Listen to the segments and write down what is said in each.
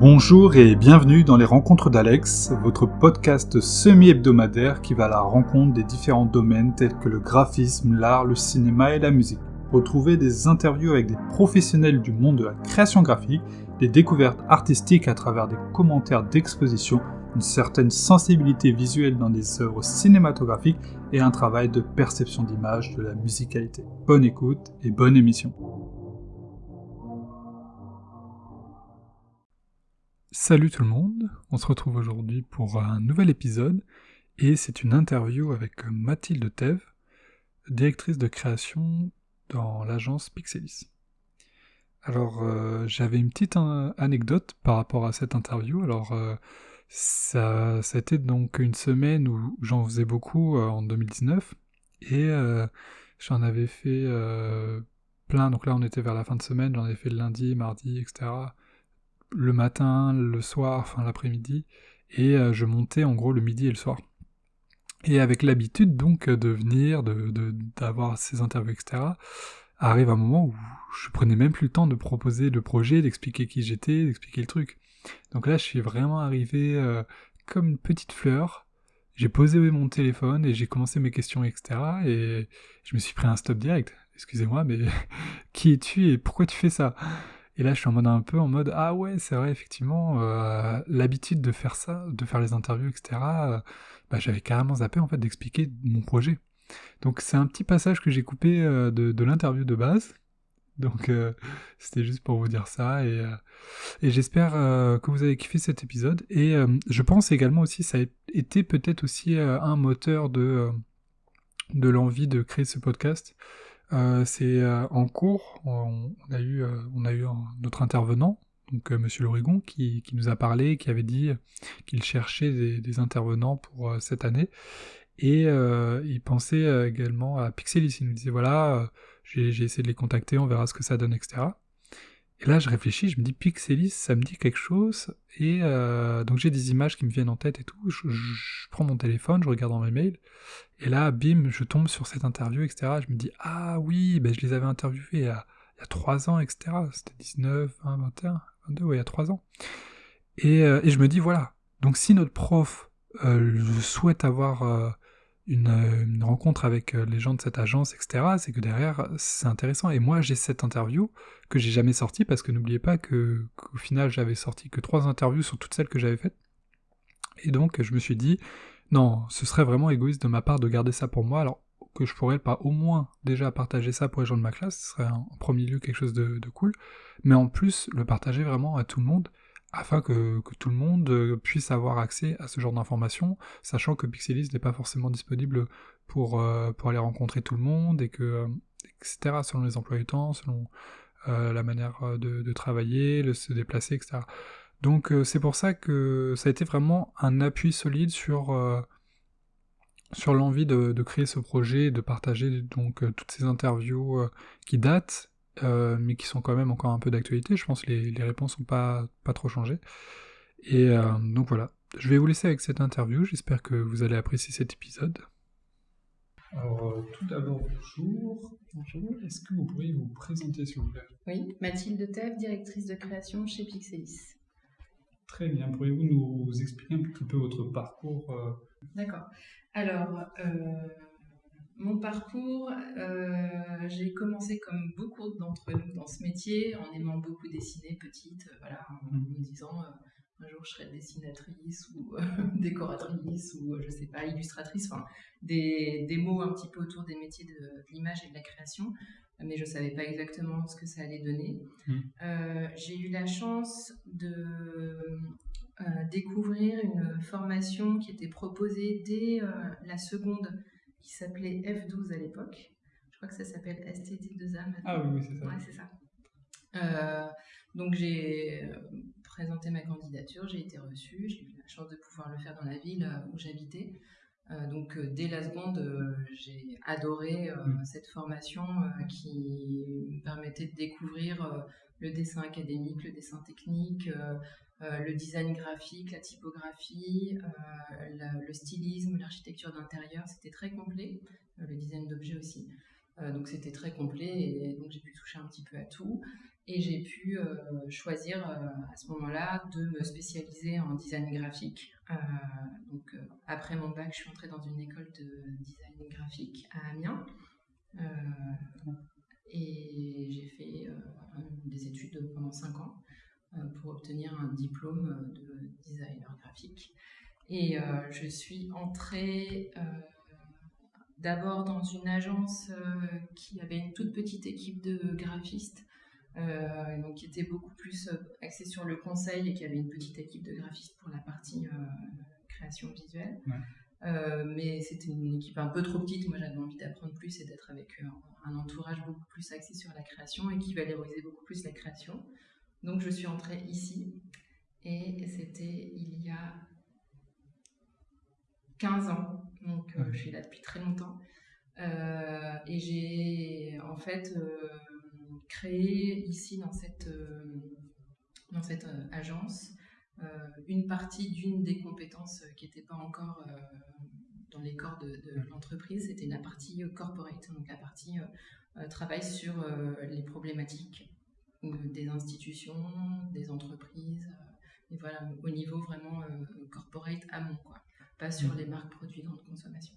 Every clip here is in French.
Bonjour et bienvenue dans les Rencontres d'Alex, votre podcast semi-hebdomadaire qui va à la rencontre des différents domaines tels que le graphisme, l'art, le cinéma et la musique. Retrouvez des interviews avec des professionnels du monde de la création graphique, des découvertes artistiques à travers des commentaires d'exposition, une certaine sensibilité visuelle dans des œuvres cinématographiques et un travail de perception d'image de la musicalité. Bonne écoute et bonne émission. Salut tout le monde, on se retrouve aujourd'hui pour un nouvel épisode et c'est une interview avec Mathilde Thève, directrice de création dans l'agence Pixelis. Alors euh, j'avais une petite anecdote par rapport à cette interview. Alors euh, ça, ça, a été donc une semaine où j'en faisais beaucoup euh, en 2019 et j'en avais fait plein. Donc là on était vers la fin de semaine, j'en avais fait le lundi, mardi, etc le matin, le soir, enfin l'après-midi, et euh, je montais en gros le midi et le soir. Et avec l'habitude donc de venir, d'avoir de, ces interviews, etc., arrive un moment où je prenais même plus le temps de proposer le projet, d'expliquer qui j'étais, d'expliquer le truc. Donc là, je suis vraiment arrivé euh, comme une petite fleur. J'ai posé mon téléphone et j'ai commencé mes questions, etc. Et je me suis pris un stop direct. Excusez-moi, mais qui es-tu et pourquoi tu fais ça? Et là, je suis en mode un peu en mode ah ouais, c'est vrai effectivement euh, l'habitude de faire ça, de faire les interviews, etc. Euh, bah, j'avais carrément zappé en fait d'expliquer mon projet. Donc c'est un petit passage que j'ai coupé euh, de, l'interview de base. Donc c'était juste pour vous dire ça et, et j'espère que vous avez kiffé cet épisode et je pense également aussi ça a été peut-être aussi un moteur de de l'envie de créer ce podcast c'est euh, en cours, on, a eu, euh, notre intervenant, donc Monsieur Lorigon, qui, qui, nous a parlé, qui avait dit qu'il cherchait des, intervenants pour cette année. Et il pensait également à Pixelis. Il nous disait voilà, j'ai essayé de les contacter, on verra ce que ça donne, etc. Et là, je réfléchis, je me dis Pixelis, ça me dit quelque chose. Et euh, donc j'ai des images qui me viennent en tête et tout. Je, prends mon téléphone, je regarde dans mes mails. Et là, bim, je tombe sur cette interview, etc. Je me dis ah oui, ben, je les avais interviewés il y a, il 3 ans, etc. C'était 19, 20, 21, 22, ouais, il y a 3 ans. Euh, et, je me dis voilà. Donc si notre prof euh, souhaite avoir une, rencontre avec euh, les gens de cette agence, etc., c'est que derrière, c'est intéressant. Et moi, j'ai cette interview que j'ai jamais sortie parce que n'oubliez pas que qu'au final, j'avais sorti que trois interviews sur toutes celles que j'avais faites. Et donc, je me suis dit, non, ce serait vraiment égoïste de ma part de garder ça pour moi, alors que je pourrais pas au moins déjà partager ça pour les gens de ma classe, ce serait en premier lieu quelque chose de cool, mais en plus le partager vraiment à tout le monde, afin que, tout le monde euh, puisse avoir accès à ce genre d'informations, sachant que Pixelis n'est pas forcément disponible pour, euh, pour aller rencontrer tout le monde, et que, euh, etc., selon les emplois du temps, selon la manière de, travailler, de se déplacer, etc. Donc c'est pour ça que ça a été vraiment un appui solide sur, sur l'envie de, créer ce projet, de partager donc toutes ces interviews qui datent euh, mais qui sont quand même encore un peu d'actualité. Je pense que les, réponses n'ont pas, pas trop changé. Et euh, donc voilà, je vais vous laisser avec cette interview. J'espère que vous allez apprécier cet épisode. Alors, euh, tout d'abord, bonjour. Bonjour. Est-ce que vous pourriez vous présenter, s'il vous plaît? Oui, Mathilde Tev, directrice de création chez Pixelis. Très bien. Pourriez-vous nous expliquer un petit peu votre parcours D'accord. Alors, mon parcours, euh, j'ai commencé comme beaucoup d'entre nous dans ce métier, en aimant beaucoup dessiner petite, euh, voilà, en mm. me disant euh, un jour je serai dessinatrice ou décoratrice ou je sais pas, illustratrice, enfin des, des, mots un petit peu autour des métiers de, l'image et de la création, mais je savais pas exactement ce que ça allait donner. Mm. j'ai eu la chance de découvrir une formation qui était proposée dès la seconde qui s'appelait F12 à l'époque. Je crois que ça s'appelle STT2A maintenant. Ah oui, c'est ça. Ouais, c'est ça. Euh, donc j'ai euh, présenté ma candidature, j'ai été reçue, j'ai eu la chance de pouvoir le faire dans la ville euh, où j'habitais. donc dès la seconde, j'ai adoré mm. cette formation qui me permettait de découvrir le dessin académique, le dessin technique, euh, le design graphique, la typographie, euh, le stylisme, l'architecture d'intérieur, c'était très complet, euh, le design d'objets aussi. donc c'était très complet et donc j'ai pu toucher un petit peu à tout. Et j'ai pu choisir à ce moment-là de me spécialiser en design graphique. donc après mon bac, je suis entrée dans une école de design graphique à Amiens. Et j'ai fait des études pendant 5 ans pour obtenir un diplôme de designer graphique. Et je suis entrée d'abord dans une agence qui avait une toute petite équipe de graphistes euh, donc qui était beaucoup plus euh, axé sur le conseil et qui avait une petite équipe de graphistes pour la partie euh, création visuelle. Mais c'était une équipe un peu trop petite. Moi, j'avais envie d'apprendre plus et d'être avec un entourage beaucoup plus axé sur la création et qui valorisait beaucoup plus la création. Donc, je suis entrée ici et c'était il y a 15 ans. Donc, je suis là depuis très longtemps. et j'ai en fait créé ici dans cette, euh, dans cette euh, agence euh, une partie d'une des compétences qui n'était pas encore dans les corps de, l'entreprise, c'était la partie corporate, donc la partie travail sur les problématiques des institutions, des entreprises, et voilà, au niveau vraiment corporate amont, quoi, pas sur les marques produits grande consommation.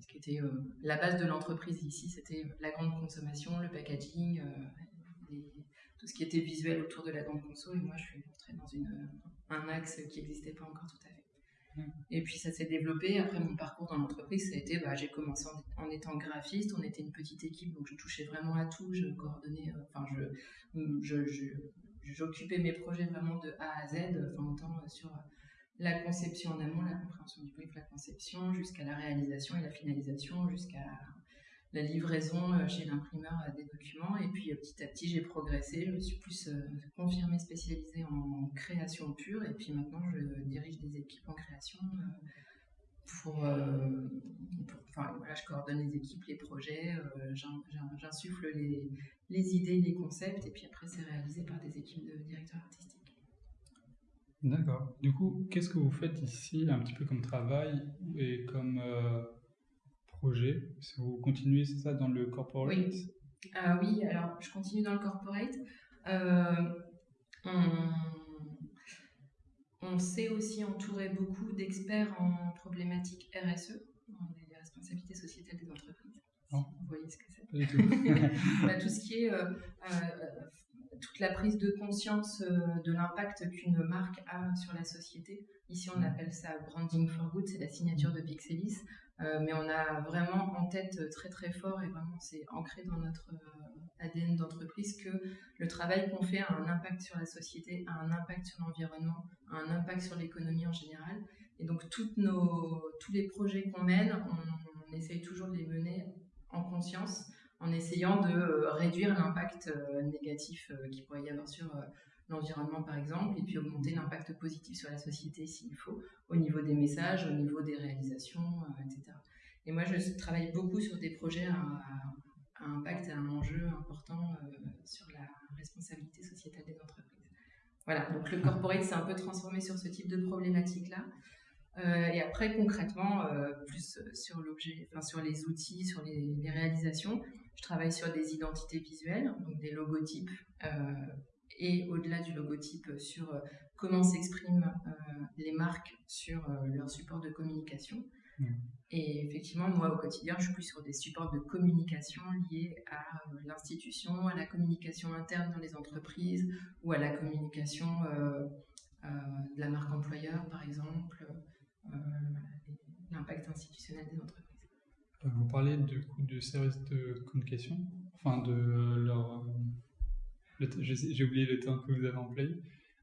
Ce qui était euh, la base de l'entreprise ici, c'était euh, la grande consommation, le packaging, euh, tout ce qui était visuel autour de la grande conso. Et moi, je suis dans une, un axe qui n'existait pas encore tout à fait. Et puis ça s'est développé. Après mon parcours dans l'entreprise, ça a été, bah, j'ai commencé en, étant graphiste. On était une petite équipe, donc je touchais vraiment à tout. Je coordonnais, enfin, je, j'occupais mes projets vraiment de A à Z, enfin, autant sur la conception en amont, la compréhension du brief, la conception, jusqu'à la réalisation et la finalisation, jusqu'à la livraison euh, chez l'imprimeur euh, des documents. Et puis euh, petit à petit, j'ai progressé. Je me suis plus confirmée spécialisée en création pure. Et puis maintenant, je dirige des équipes en création. Pour, enfin, voilà, je coordonne les équipes, les projets, j'insuffle les, les idées, les concepts, et puis après c'est réalisé par des équipes de directeurs artistiques. D'accord. Du coup, qu'est-ce que vous faites ici, un petit peu comme travail et comme projet Si vous continuez, c'est ça, dans le corporate Oui. Euh, oui, alors je continue dans le corporate. Euh, on, s'est aussi entouré beaucoup d'experts en problématiques RSE, les responsabilités sociétales des entreprises. Oh. Vous voyez ce que c'est tout. Bah, tout ce qui est toute la prise de conscience euh, de l'impact qu'une marque a sur la société. Ici, on appelle ça branding for good, c'est la signature de Pixelis, euh, mais on a vraiment en tête très très fort et vraiment c'est ancré dans notre euh, ADN d'entreprise que le travail qu'on fait a un impact sur la société, a un impact sur l'environnement, a un impact sur l'économie en général. Et donc toutes nos, tous les projets qu'on mène, on, on essaye toujours de les mener en conscience en essayant de euh, réduire l'impact euh, négatif euh, qu'il pourrait y avoir sur l'environnement par exemple, et puis augmenter l'impact positif sur la société s'il faut, au niveau des messages, au niveau des réalisations, etc. Et moi, je travaille beaucoup sur des projets à, impact et à un enjeu important sur la responsabilité sociétale des entreprises. Voilà, donc le corporate s'est un peu transformé sur ce type de problématique-là. Euh, et après, concrètement, euh, plus sur l'objet, enfin sur les outils, sur les, réalisations, je travaille sur des identités visuelles, donc des logotypes, euh, et au-delà du logotype, sur comment s'expriment les marques sur leur support de communication. Mmh. Et effectivement, moi, au quotidien, je suis plus sur des supports de communication liés à l'institution, à la communication interne dans les entreprises ou à la communication de la marque employeur, par exemple. Euh, l'impact institutionnel des entreprises. Euh, vous parlez de services de communication, enfin de leur. Euh, j'ai oublié le terme que vous avez employé.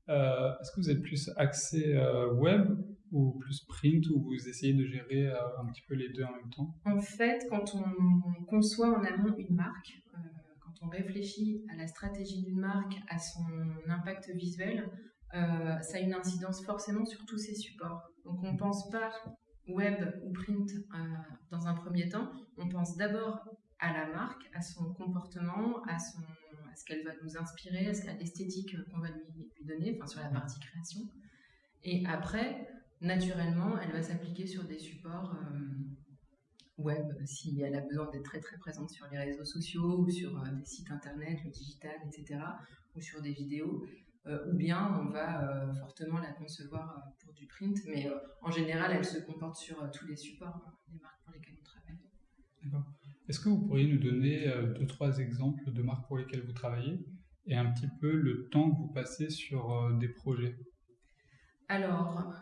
Est-ce que vous êtes plus axé web ou plus print ou vous essayez de gérer un petit peu les deux en même temps? En fait, quand on conçoit en amont une marque, quand on réfléchit à la stratégie d'une marque, à son impact visuel, euh, ça a une incidence forcément sur tous ces supports. Donc on ne pense pas web ou print euh, dans un premier temps, on pense d'abord à la marque, à son comportement, à, son, ce qu'elle va nous inspirer, à l'esthétique qu'on va lui, donner, enfin sur la partie création. Et après, naturellement, elle va s'appliquer sur des supports web si elle a besoin d'être très très présente sur les réseaux sociaux ou sur des sites internet, le digital, etc. ou sur des vidéos. ou bien on va fortement la concevoir pour du print, mais en général elle se comporte sur tous les supports, hein, les marques pour lesquelles on travaille. D'accord. Est-ce que vous pourriez nous donner deux, trois exemples de marques pour lesquelles vous travaillez et un petit peu le temps que vous passez sur des projets? Alors,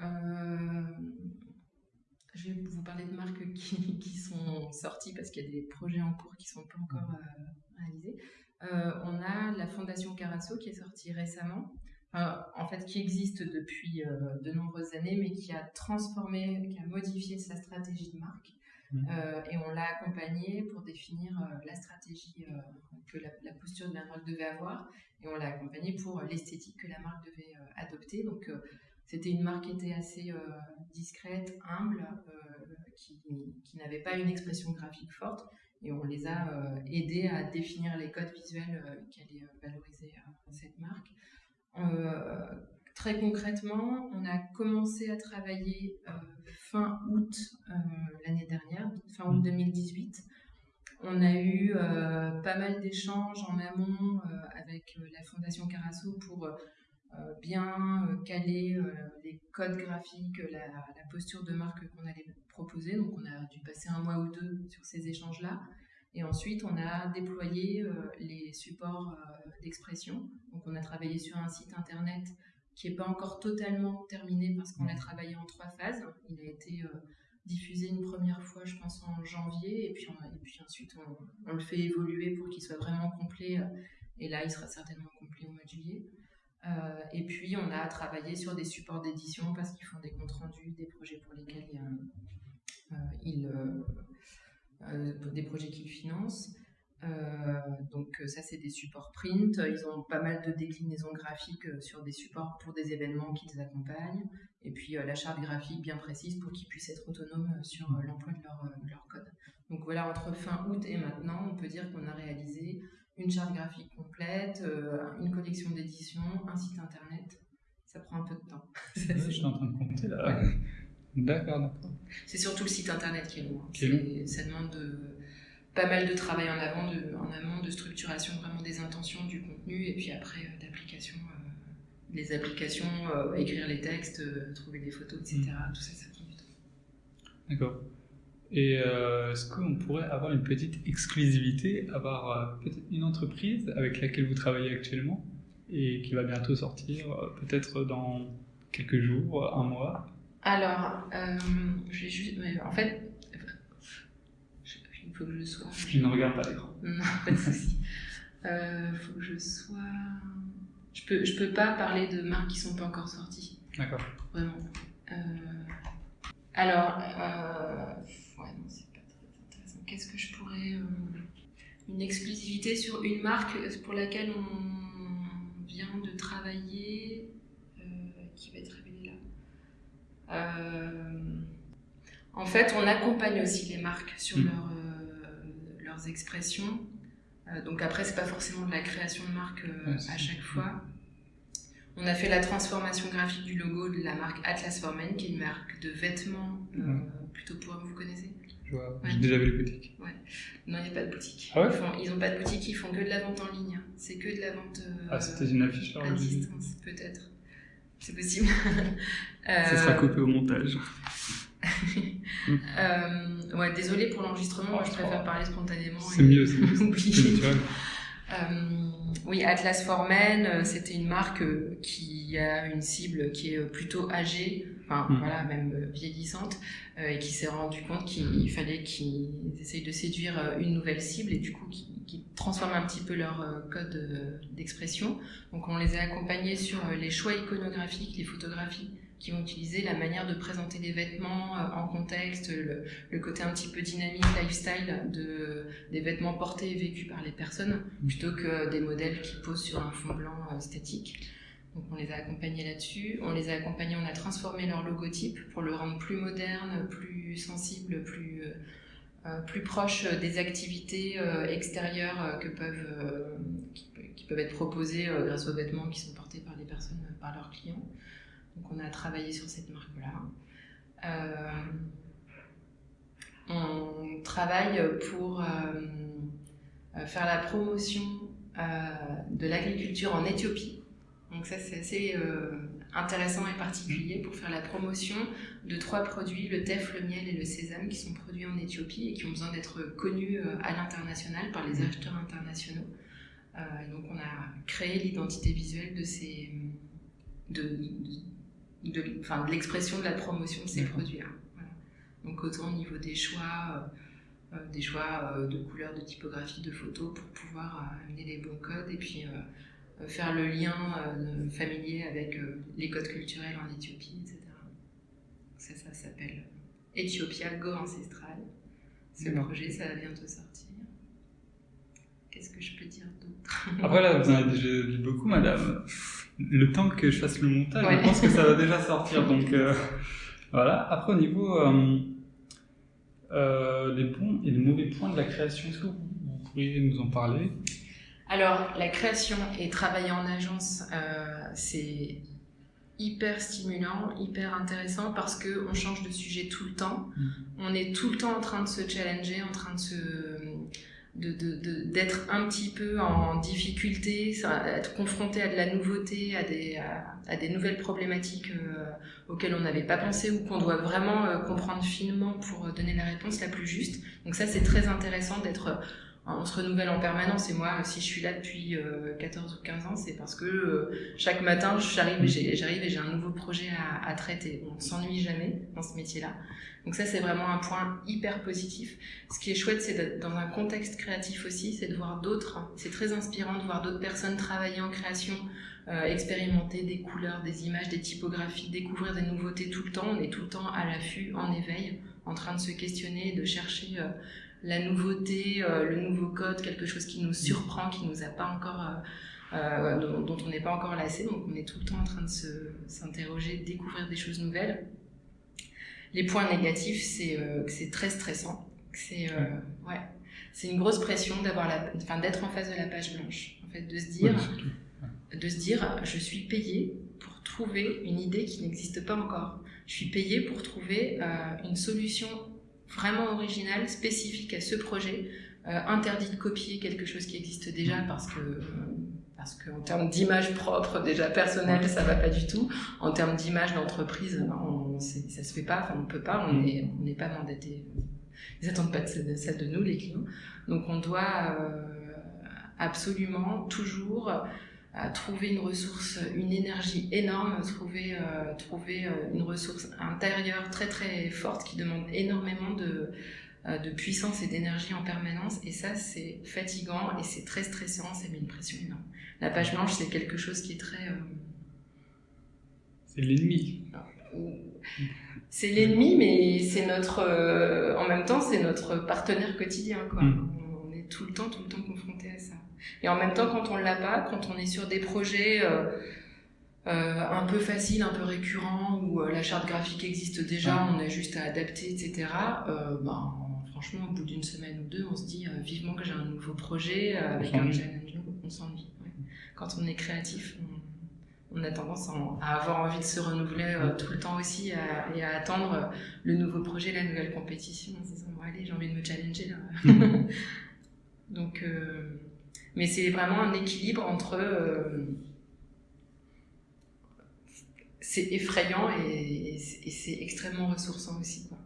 je vais vous parler de marques qui, qui sont sorties parce qu'il y a des projets en cours qui ne sont pas encore euh, réalisés. Euh, on a la Fondation Carasso qui est sortie récemment, en fait qui existe depuis euh, de nombreuses années, mais qui a transformé, qui a modifié sa stratégie de marque. Mmh. et on l'a accompagné pour définir la stratégie que la, posture de la marque devait avoir, et on l'a accompagné pour l'esthétique que la marque devait adopter. Donc c'était une marque qui était assez euh, discrète, humble, euh, qui, n'avait pas une expression graphique forte. Et on les a euh, aidés à définir les codes visuels qui allaient valoriser cette marque. Très concrètement, on a commencé à travailler fin août l'année dernière, fin août 2018. Mmh. On a eu pas mal d'échanges en amont avec la Fondation Carasso pour euh, bien euh, caler euh, les codes graphiques, la, posture de marque qu'on allait proposer. Donc on a dû passer un mois ou deux sur ces échanges-là. Et ensuite, on a déployé les supports d'expression. Donc on a travaillé sur un site internet qui n'est pas encore totalement terminé parce qu'on a travaillé en trois phases. Il a été diffusé une première fois, je pense, en janvier, et puis, et puis ensuite on, on, le fait évoluer pour qu'il soit vraiment complet. Et là, il sera certainement complet au mois de juillet. Euh, et puis, on a travaillé sur des supports d'édition parce qu'ils font des comptes rendus des projets pour lesquels euh, ils, euh, des projets qu'ils financent. Donc ça, c'est des supports print. Ils ont pas mal de déclinaisons graphiques sur des supports pour des événements qu'ils accompagnent. Et puis la charte graphique bien précise pour qu'ils puissent être autonomes sur l'emploi de leur, de leur, code. Donc voilà, entre fin août et maintenant, on peut dire qu'on a réalisé une charte graphique complète, euh, une collection d'édition, un site internet. Ça prend un peu de temps. je suis en train de compter là. D'accord, d'accord. C'est surtout le site internet qui est long. Ça demande pas mal de travail en, avant, de, en amont, de structuration vraiment des intentions du contenu et puis après euh, d'application, euh, les applications, écrire les textes, trouver des photos, etc. Mm. Tout ça, ça prend du temps. D'accord. Et euh, est-ce qu'on pourrait avoir une petite exclusivité, avoir euh, peut-être une entreprise avec laquelle vous travaillez actuellement et qui va bientôt sortir, euh, peut-être dans quelques jours, un mois? Alors, je vais juste. En fait, faut que je sois. Je ne regarde pas l'écran. Non, pas de souci. Il faut que je sois. Je peux, je peux pas parler de marques qui sont pas encore sorties. D'accord. Vraiment. Alors, ouais, non, c'est pas très intéressant. Qu'est-ce que je pourrais. Euh, une exclusivité sur une marque pour laquelle on vient de travailler, euh, qui va être révélée là? Euh, en fait, on accompagne aussi les marques sur mm. Leurs expressions. donc après, c'est pas forcément de la création de marque à chaque fois. On a fait la transformation graphique du logo de la marque Atlas for Men, qui est une marque de vêtements plutôt pour vous connaissez J'ai déjà vu les boutiques. Ouais. Non, il n'y a pas de boutique. Ah ils n'ont pas de boutique, ils font que de la vente en ligne. C'est que de la vente. Euh, ah, c'était une affiche À distance, peut-être. C'est possible. Ça sera coupé au montage. euh, ouais, désolé pour l'enregistrement, moi je préfère parler spontanément. C'est mieux, c'est mieux. Euh, oui, Atlas for Men, euh, c'était une marque qui a une cible qui est plutôt âgée, enfin hmm. voilà, même vieillissante, euh, et qui s'est rendu compte qu'il fallait qu'ils essayent de séduire euh, une nouvelle cible et du coup qui, transforment un petit peu leur euh, code d'expression. Donc on les a accompagnés sur les choix iconographiques, les photographies qui vont utiliser la manière de présenter les vêtements en contexte, le, côté un petit peu dynamique, lifestyle de, des vêtements portés et vécus par les personnes, plutôt que des modèles qui posent sur un fond blanc statique. Donc on les a accompagnés là-dessus. On les a accompagnés, on a transformé leur logotype pour le rendre plus moderne, plus sensible, plus, euh, euh, plus proche des activités euh, extérieures que peuvent, qui, peuvent être proposées grâce aux vêtements qui sont portés par les personnes, par leurs clients. Donc on a travaillé sur cette marque-là. on travaille pour faire la promotion de l'agriculture en Éthiopie. Donc ça, c'est assez intéressant et particulier pour faire la promotion de trois produits, le teff, le miel et le sésame, qui sont produits en Éthiopie et qui ont besoin d'être connus euh, à l'international par les mmh. acheteurs internationaux. Euh, donc on a créé l'identité visuelle de ces de, de, de l'expression de la promotion de ces produits-là. Donc autant au niveau des choix, euh, des choix de couleurs, de typographie, de photos pour pouvoir amener les bons codes et puis faire le lien euh, familier avec euh, les codes culturels en Éthiopie, etc. Ça, ça s'appelle Ethiopia Go Ancestral. Ce projet, ça va bientôt sortir. Qu'est-ce que je peux dire d'autre? Après, là, vous en avez déjà dit beaucoup, madame. Le temps que je fasse le montage, je pense que ça va déjà sortir. Donc, euh, voilà. Après, au niveau des bons et des mauvais points de la création, est-ce que vous pourriez nous en parler? Alors, la création et travailler en agence, euh, c'est hyper stimulant, hyper intéressant parce qu'on change de sujet tout le temps. Mm. On est tout le temps en train de se challenger, en train de se d'être un petit peu en difficulté, être confronté à de la nouveauté, à des, à, des nouvelles problématiques euh, auxquelles on n'avait pas pensé ou qu'on doit vraiment euh, comprendre finement pour donner la réponse la plus juste. Donc ça, c'est très intéressant d'être on se renouvelle en permanence et moi si je suis là depuis 14 euh, ou 15 ans c'est parce que euh, chaque matin j'arrive et j'ai un nouveau projet à, traiter. On s'ennuie jamais dans ce métier là donc ça c'est vraiment un point hyper positif. Ce qui est chouette c'est dans un contexte créatif aussi c'est de voir d'autres. C'est très inspirant de voir d'autres personnes travailler en création euh, expérimenter des couleurs des images des typographies découvrir des nouveautés tout le temps. On est tout le temps à l'affût en éveil en train de se questionner de chercher la nouveauté, euh, le nouveau code, quelque chose qui nous surprend, qui nous a pas encore, euh, euh, dont, on n'est pas encore lassé. Donc on est tout le temps en train de s'interroger, de découvrir des choses nouvelles. Les points négatifs, c'est que c'est très stressant. C'est ouais, c'est une grosse pression d'avoir la, enfin d'être en face de la page blanche. En fait, de se dire, de se dire, je suis payé pour trouver une idée qui n'existe pas encore. Je suis payé pour trouver une solution vraiment original, spécifique à ce projet, euh, interdit de copier quelque chose qui existe déjà parce que parce qu'en termes d'image propre, déjà personnelle, ça va pas du tout. En termes d'image d'entreprise, ça se fait pas, enfin on peut pas, on n'est pas mandaté. Ils attendent pas de ça de nous, les clients. Donc on doit euh, absolument toujours trouver une ressource, une énergie énorme, trouver, euh, trouver euh, une ressource intérieure très très forte qui demande énormément de, euh, de puissance et d'énergie en permanence. Et ça, c'est fatigant et c'est très stressant, ça met une pression énorme. La page blanche, c'est quelque chose qui est très... C'est l'ennemi. C'est l'ennemi, mais c'est notre... en même temps, c'est notre partenaire quotidien. Quoi. Mm. On est tout le temps, tout le temps confronté à ça. Et en même temps, quand on l'a pas, quand on est sur des projets euh, euh, un peu faciles, un peu récurrents, où euh, la charte graphique existe déjà, on a juste à adapter, etc. ben, franchement, au bout d'une semaine ou deux, on se dit vivement que j'ai un nouveau projet avec un challenge nouveau, on s'ennuie. Quand on est créatif, on, a tendance à avoir envie de se renouveler tout le temps aussi et à attendre le nouveau projet, la nouvelle compétition en se disant bon, allez, j'ai envie de me challenger là. Donc, mais c'est vraiment un équilibre entre. Euh, c'est effrayant et, c'est extrêmement ressourçant aussi. Quoi.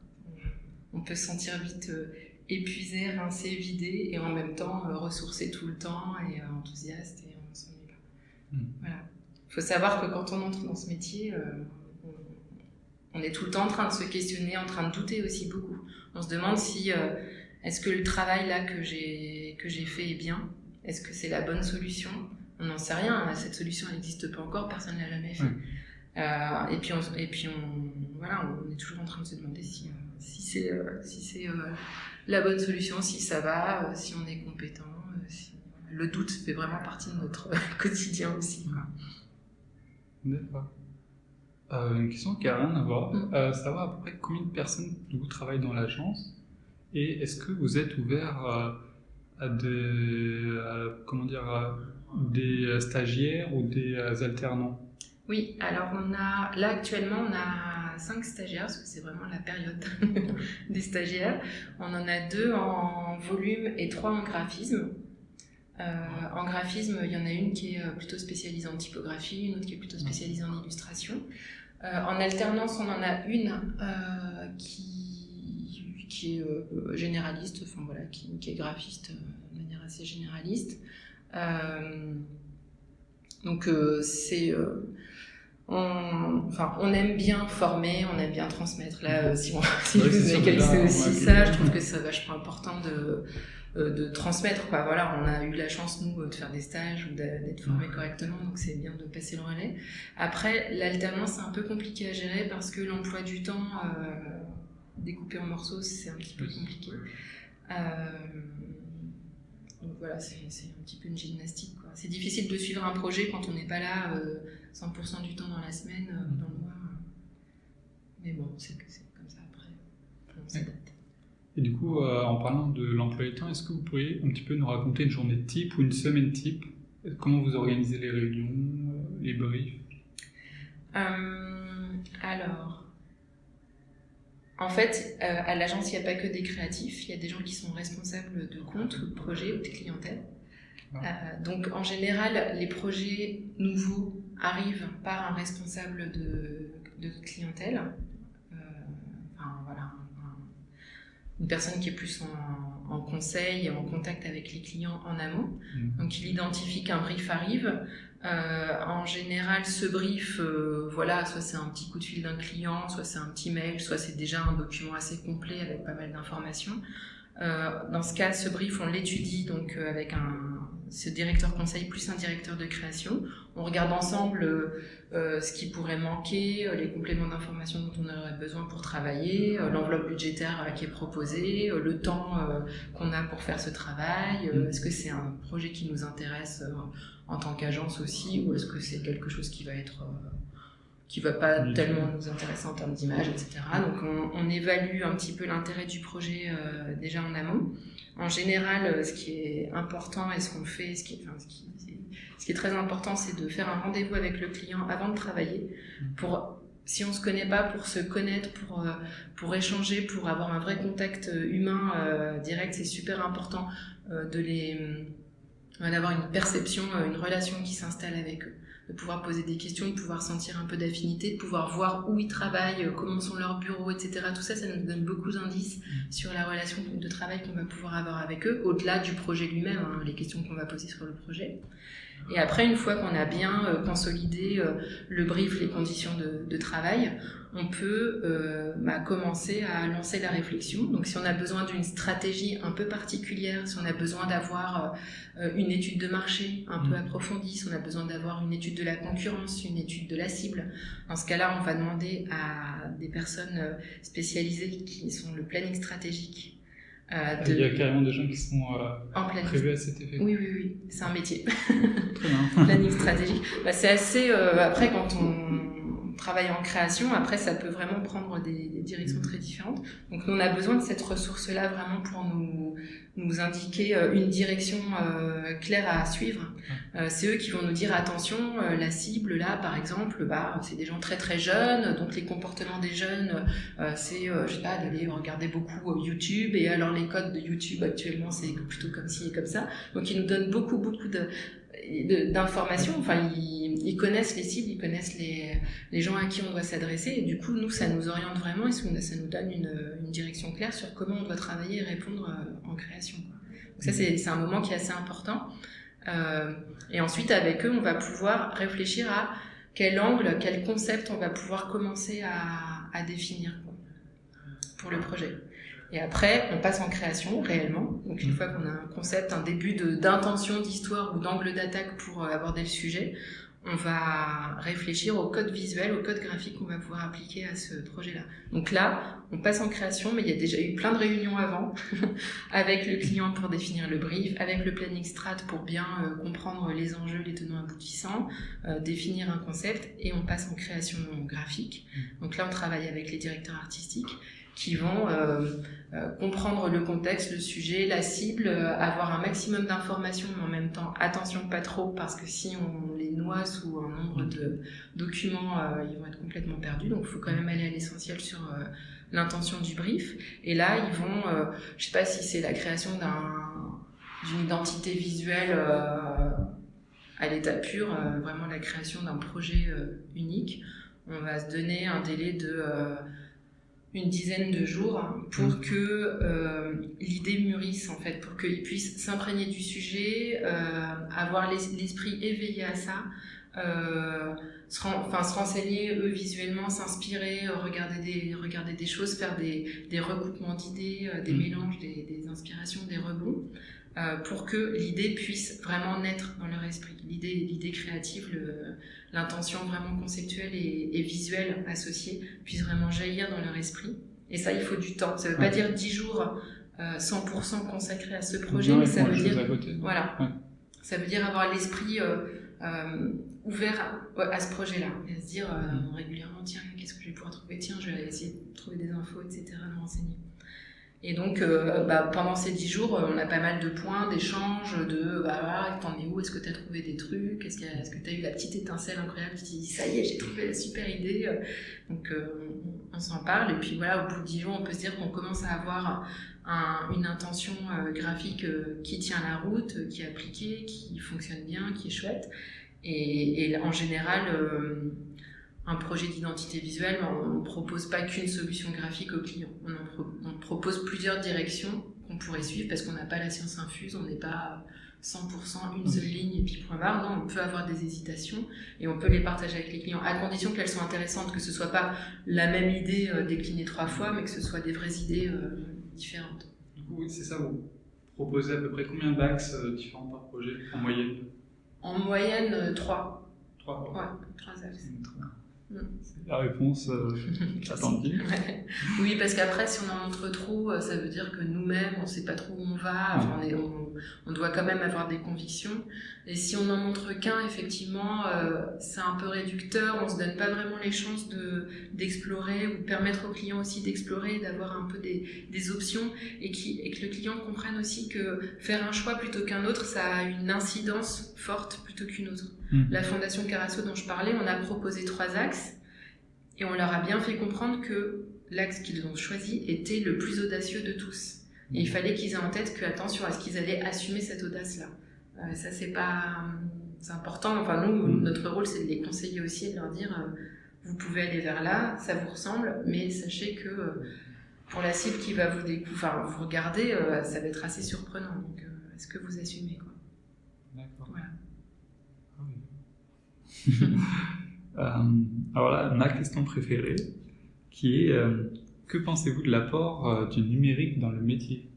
On peut se sentir vite euh, épuisé, rincé, vidé et en même temps euh, ressourcé tout le temps et enthousiaste et on s'ennuie pas. Hmm. Voilà. Il faut savoir que quand on entre dans ce métier, on, est tout le temps en train de se questionner, en train de douter aussi beaucoup. On se demande si est-ce que le travail là que j'ai fait est bien est-ce que c'est la bonne solution? On n'en sait rien. Cette solution n'existe pas encore, personne ne l'a jamais fait. Euh, et puis, on, et puis on, voilà, on est toujours en train de se demander si, euh, si c'est euh, si la bonne solution, si ça va, si on est compétent. Le doute fait vraiment partie de notre quotidien aussi. D'accord. une question qui n'a rien à voir. Mm. savoir à peu près combien de personnes vous travaillent dans l'agence? Et est-ce que vous êtes ouvert à des, comment dire, des stagiaires ou des alternants? Oui, alors on a, là actuellement, on a cinq stagiaires, parce que c'est vraiment la période des stagiaires. On en a deux en volume et trois en graphisme. Euh, en graphisme, il y en a une qui est euh, plutôt spécialisée en typographie, une autre qui est plutôt spécialisée en illustration. Euh, en alternance, on en a une qui, qui est généraliste, enfin voilà, qui, qui est graphiste de manière assez généraliste. donc c'est on, enfin, on aime bien former, on aime bien transmettre. Là, si, si vous avez aussi ça, je trouve que c'est vachement important de, euh, de transmettre. Quoi. Voilà, on a eu la chance, nous, de faire des stages ou d'être formés correctement, donc c'est bien de passer le relais. Après, l'alternance, c'est un peu compliqué à gérer parce que l'emploi du temps euh, découpé en morceaux, c'est un petit peu compliqué. Euh, donc voilà, c'est un petit peu une gymnastique. C'est difficile de suivre un projet quand on n'est pas là 100% du temps dans la semaine, dans le mois. Mais bon, c'est comme ça après. On s'adapte. Et du coup, euh, en parlant de l'emploi du temps, est-ce que vous pourriez un petit peu nous raconter une journée type ou une semaine type? Comment vous organisez les réunions, euh, les briefs? Euh, Alors, en fait, à l'agence, il n'y a pas que des créatifs, il y a des gens qui sont responsables de comptes ou de projets ou de clientèle. Ah. donc, en général, les projets nouveaux arrivent par un responsable de, de clientèle. enfin, voilà, une personne qui est plus en, conseil et en contact avec les clients en amont. Mmh. Donc il identifie qu'un brief arrive. Euh, en général, ce brief, euh, voilà, soit c'est un petit coup de fil d'un client, soit c'est un petit mail, soit c'est déjà un document assez complet avec pas mal d'informations. Euh, dans ce cas, ce brief, on l'étudie donc avec un, ce directeur conseil plus un directeur de création. On regarde ensemble euh, euh, ce qui pourrait manquer, euh, les compléments d'information dont on aurait besoin pour travailler, l'enveloppe budgétaire qui est proposée, le temps qu'on a pour faire ce travail. Mm. est-ce que c'est un projet qui nous intéresse en tant qu'agence aussi, ou est-ce que c'est quelque chose qui va être qui va pas tellement nous intéresser en termes d'image, etc. Donc on, on, évalue un petit peu l'intérêt du projet déjà en amont. En général, euh, ce qui est important et ce qu'on fait, ce qui, enfin, ce, qui, ce qui est très important, c'est de faire un rendez-vous avec le client avant de travailler pour si on se connaît pas, pour se connaître, pour, euh, pour échanger, pour avoir un vrai contact euh, humain direct, c'est super important de les d'avoir une perception, une relation qui s'installe avec eux de pouvoir poser des questions, de pouvoir sentir un peu d'affinité, de pouvoir voir où ils travaillent, euh, comment sont leurs bureaux, etc. Tout ça, ça nous donne beaucoup d'indices mm. sur la relation de travail qu'on va pouvoir avoir avec eux, au-delà du projet lui-même, hein, les questions qu'on va poser sur le projet. Et après, une fois qu'on a bien euh, consolidé euh, le brief, les conditions de, de travail, on peut euh, bah, commencer à lancer la réflexion. Donc si on a besoin d'une stratégie un peu particulière, si on a besoin d'avoir euh, une étude de marché un peu mm. approfondie, si on a besoin d'avoir une étude de la concurrence, une étude de la cible, dans ce cas-là, on va demander à des personnes spécialisées qui sont le planning stratégique euh, Il y a carrément des gens qui sont en prévus à cet effet. Oui, oui, oui, c'est un métier. Très bien. Planning stratégique. Bah, c'est assez. après, quand on travaille en création, après, ça peut vraiment prendre des, directions très différentes. Donc, nous, on a besoin de cette ressource-là vraiment pour nous, nous indiquer euh, une direction euh, claire à suivre. Euh, c'est eux qui vont nous dire attention, la cible là, par exemple, bah, c'est des gens très très jeunes, donc les comportements des jeunes, c'est, je sais pas, d'aller regarder beaucoup YouTube, et alors les codes de YouTube actuellement, c'est plutôt comme ci et comme ça. Donc, ils nous donnent beaucoup beaucoup de d'informations. Enfin, ils, connaissent les cibles, ils connaissent les, les gens à qui on doit s'adresser. Et du coup, nous, ça nous oriente vraiment et ça nous donne une, une, direction claire sur comment on doit travailler et répondre euh, en création. Donc ça, c'est un moment qui est assez important. Euh, et ensuite, avec eux, on va pouvoir réfléchir à quel angle, quel concept on va pouvoir commencer à, à définir pour le projet. Et après, on passe en création réellement. Donc une mm. fois qu'on a un concept, un début d'intention, d'histoire ou d'angle d'attaque pour euh, aborder le sujet, on va réfléchir au code visuel, au code graphique qu'on va pouvoir appliquer à ce projet-là. Donc là, on passe en création, mais il y a déjà eu plein de réunions avant avec le client pour définir le brief, avec le planning strat pour bien euh, comprendre les enjeux, les tenants aboutissants, euh, définir un concept, et on passe en création graphique. Mm. Donc là, on travaille avec les directeurs artistiques qui vont comprendre le contexte, le sujet, la cible, avoir un maximum d'informations, mais en même temps, attention pas trop, parce que si on les noie sous un nombre de documents, ils vont être complètement perdus. Donc il faut quand même aller à l'essentiel sur l'intention du brief. Et là, ils vont, je sais pas si c'est la création d'une identité visuelle à l'état pur, euh, vraiment la création d'un projet euh, unique. On va se donner un délai de euh, une dizaine de jours pour mmh. que l'idée mûrisse en fait, pour qu'ils puissent s'imprégner du sujet, avoir l'esprit éveillé à ça, se, enfin, se renseigner eux visuellement, s'inspirer, regarder des, regarder des choses, faire des, des recoupements d'idées, des mmh. mélanges, des, des, inspirations, des rebonds. Euh, pour que l'idée puisse vraiment naître dans leur esprit. L'idée, l'idée créative, l'intention vraiment conceptuelle et, visuelle associée puisse vraiment jaillir dans leur esprit. Et ça, il faut du temps. Ça ne veut pas dire 10 jours 100% euh, consacrés à ce projet, mais ça veut dire voilà, ça veut dire avoir l'esprit euh, ouvert à, ce projet-là et à se dire mm. régulièrement tiens qu'est-ce que je vais pouvoir trouver? Tiens je vais essayer de trouver des infos etc de m'enseigner et donc, euh, bah, pendant ces dix jours, on a pas mal de points d'échange, de bah, t'en es où? Est-ce que tu as trouvé des trucs? Est-ce que tu as eu la petite étincelle incroyable Tu te dis, ça y est, j'ai trouvé la super idée? Donc, euh, on, s'en parle. Et puis voilà, au bout de dix jours, on peut se dire qu'on commence à avoir une intention euh, graphique qui tient la route, qui est appliquée, qui fonctionne bien, qui est chouette. Et, et en général, un projet d'identité visuelle, on ne propose pas qu'une solution graphique au client. On, propose plusieurs directions qu'on pourrait suivre parce qu'on n'a pas la science infuse, on n'est pas 100% une seule ligne et puis point barre. Non, on peut avoir des hésitations et on peut les partager avec les clients à condition qu'elles soient intéressantes, que ce soit pas la même idée euh, déclinée trois fois, mais que ce soit des vraies idées euh, différentes. Du coup, oui, c'est ça. Vous proposez à peu près combien d'axes euh, différents par projet en moyenne? En moyenne, trois. Trois. Ouais, trois axes. C'est la réponse euh. Oui, parce qu'après, si on en montre trop, euh, ça veut dire que nous-mêmes, on ne sait pas trop où on va. on, on, doit quand même avoir des convictions. Et si on n'en montre qu'un, effectivement, euh, c'est un peu réducteur. On ne se donne pas vraiment les chances d'explorer ou de permettre au client aussi d'explorer, d'avoir un peu des, des options et, qui, et que le client comprenne aussi que faire un choix plutôt qu'un autre, ça a une incidence forte plutôt qu'une autre. Mmh. La Fondation Carasso dont je parlais, on a proposé trois axes et on leur a bien fait comprendre que l'axe qu'ils ont choisi était le plus audacieux de tous. Et il mmh. fallait qu'ils aient en tête que, attention, est-ce qu'ils allaient assumer cette audace-là euh, Ça, c'est pas. C'est important. Enfin, nous, mmh. notre rôle, c'est de les conseiller aussi et de leur dire euh, vous pouvez aller vers là, ça vous ressemble, mais sachez que euh, pour la cible qui va vous, enfin, vous regarder, ça va être assez surprenant. Donc, est-ce que vous assumez quoi? D'accord. Voilà. Ah alors là, ma question préférée, qui est que pensez-vous de l'apport du numérique dans le métier?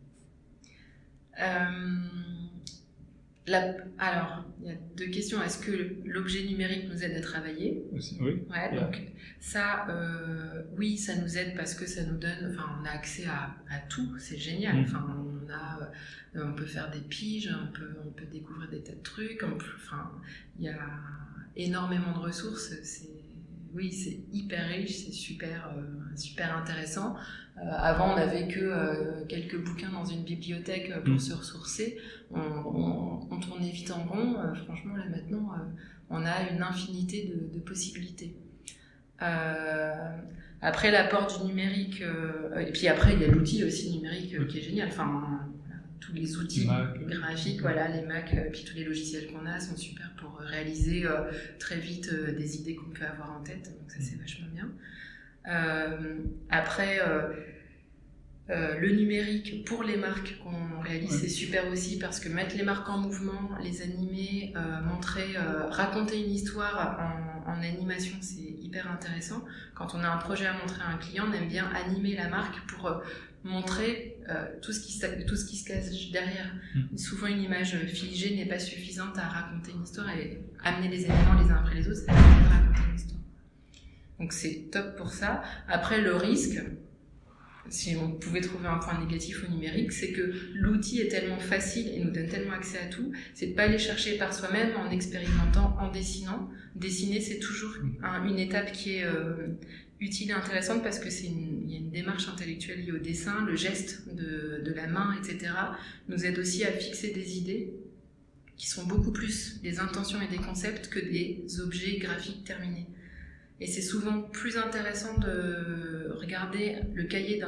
Alors, il y a deux questions. Est-ce que l'objet numérique nous aide à travailler? Oui. Ouais, donc ça, euh, oui, ça nous aide parce que ça nous donne, enfin, on a accès à, tout, c'est génial. Mm. Enfin, on a, euh, on peut faire des piges, on peut, on peut découvrir des tas de trucs. enfin, il y a énormément de ressources. C'est oui, c'est hyper riche, c'est super, euh, super intéressant. Euh, avant, on n'avait que euh, quelques bouquins dans une bibliothèque pour mm. se ressourcer. On, tournait vite en rond. franchement, là maintenant, on a une infinité de, possibilités. après, l'apport du numérique, et puis après, il y a l'outil aussi numérique qui est génial. Enfin, tous les outils graphiques, voilà, les Mac, puis tous les logiciels qu'on a sont super pour réaliser très vite des idées qu'on peut avoir en tête. Donc ça, c'est mm. vachement bien. Après, euh, le numérique pour les marques qu'on réalise, c'est super aussi parce que mettre les marques en mouvement, les animer, euh, montrer, euh, raconter une histoire en, animation, c'est hyper intéressant. Quand on a un projet à montrer à un client, on aime bien animer la marque pour montrer tout, ce qui, tout ce qui se cache derrière. Mm. Souvent, une image figée n'est pas suffisante à raconter une histoire et amener les éléments les uns après les autres, ça raconter une histoire. Donc c'est top pour ça. Après, le risque, si on pouvait trouver un point négatif au numérique, c'est que l'outil est tellement facile et nous donne tellement accès à tout, c'est de pas aller chercher par soi-même en expérimentant, en dessinant. Dessiner, c'est toujours une étape qui est euh, utile et intéressante parce que c'est il y a une démarche intellectuelle liée au dessin, le geste de, de la main, etc. nous aide aussi à fixer des idées qui sont beaucoup plus des intentions et des concepts que des objets graphiques terminés. Et c'est souvent plus intéressant de regarder le cahier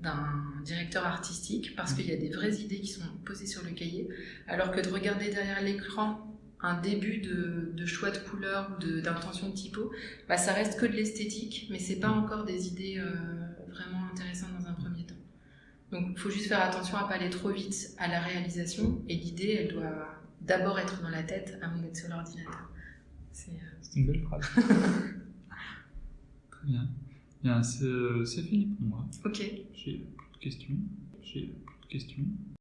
d'un directeur artistique parce qu'il y a des vraies idées qui sont posées sur le cahier, alors que de regarder derrière l'écran un début de, de, choix de couleurs ou d'intention de, typo, bah, ça reste que de l'esthétique, mais c'est pas encore des idées euh, vraiment intéressantes dans un premier temps. Donc il faut juste faire attention à pas aller trop vite à la réalisation, et l'idée, elle doit d'abord être dans la tête avant d'être sur l'ordinateur. Euh, une belle phrase. Très bien. bien c'est fini pour moi. Ok. J'ai plus de questions. J'ai plus de questions.